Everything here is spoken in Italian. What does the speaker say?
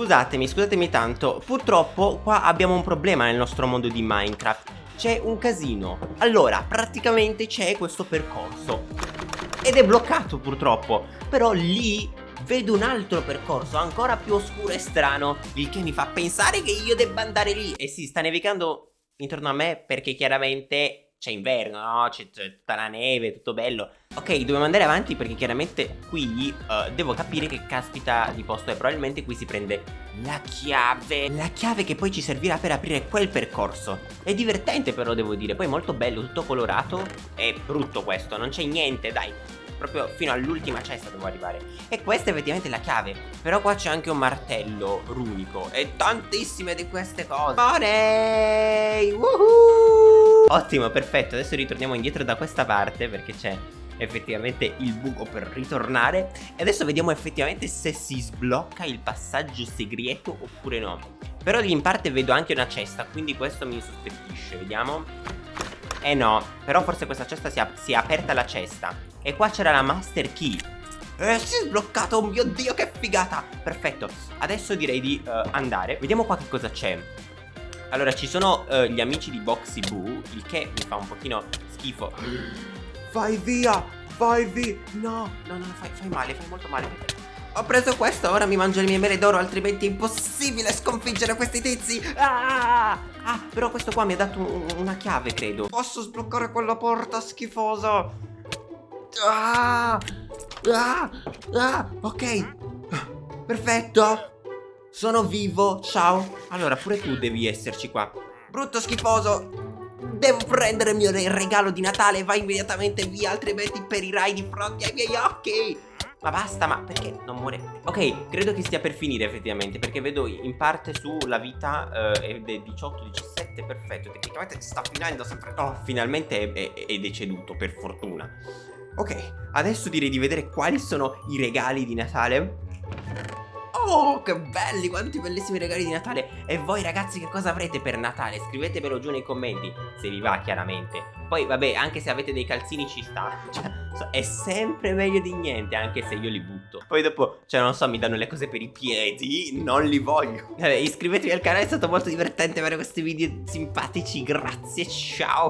Scusatemi, scusatemi tanto. Purtroppo qua abbiamo un problema nel nostro mondo di Minecraft. C'è un casino. Allora, praticamente c'è questo percorso. Ed è bloccato purtroppo. Però lì vedo un altro percorso ancora più oscuro e strano Il che mi fa pensare che io debba andare lì. E sì, sta nevicando intorno a me perché chiaramente c'è inverno, no? C'è tutta la neve, tutto bello. Ok, dobbiamo andare avanti perché chiaramente qui uh, devo capire che caspita di posto è. Probabilmente qui si prende la chiave. La chiave che poi ci servirà per aprire quel percorso. È divertente però devo dire. Poi molto bello, tutto colorato. È brutto questo, non c'è niente, dai. Proprio fino all'ultima cesta devo arrivare. E questa è effettivamente la chiave. Però qua c'è anche un martello runico. E tantissime di queste cose. Money Woohoo Ottimo, perfetto. Adesso ritorniamo indietro da questa parte Perché c'è effettivamente il buco per ritornare. E adesso vediamo effettivamente se si sblocca il passaggio segreto oppure no. Però lì in parte vedo anche una cesta Quindi questo mi sospettisce Vediamo. Eh no, però forse questa cesta si, si è aperta la cesta. E qua c'era la master key. Eh, si è sbloccato, oh mio dio che figata! Perfetto, adesso direi di uh, andare. Vediamo qua che cosa c'è Allora, ci sono uh, gli amici di Boxy Boo Il che mi fa un pochino schifo. Vai via, vai via No, no, no, fai, fai male, fai molto male. Ho preso questo, ora mi mangio le mie mele d'oro Altrimenti è impossibile sconfiggere questi tizi. Ah, ah, però questo qua mi ha dato una chiave, credo. Posso sbloccare quella porta schifosa Ah, ah, ah, ok. Perfetto Sono vivo, ciao. Allora pure tu devi esserci qua. Brutto schifoso. Devo prendere il mio regalo di Natale Vai immediatamente via Altrimenti perirai di fronte ai miei occhi. Ma basta, ma perché non muore? Ok, credo che stia per finire effettivamente Perché vedo in parte sulla vita eh, Ed è 18-17, perfetto. Tecnicamente sta finendo sempre. Oh, finalmente è, è, è deceduto, per fortuna. Ok, adesso direi di vedere quali sono i regali di Natale Oh, che belli, quanti bellissimi regali di Natale. E voi ragazzi che cosa avrete per Natale? Scrivetemelo giù nei commenti, se vi va chiaramente. Poi vabbè, anche se avete dei calzini ci sta. Cioè, è sempre meglio di niente, anche se io li butto. Poi dopo, cioè non so, mi danno le cose per i piedi, non li voglio. Vabbè, iscrivetevi al canale, è stato molto divertente avere questi video simpatici Grazie, ciao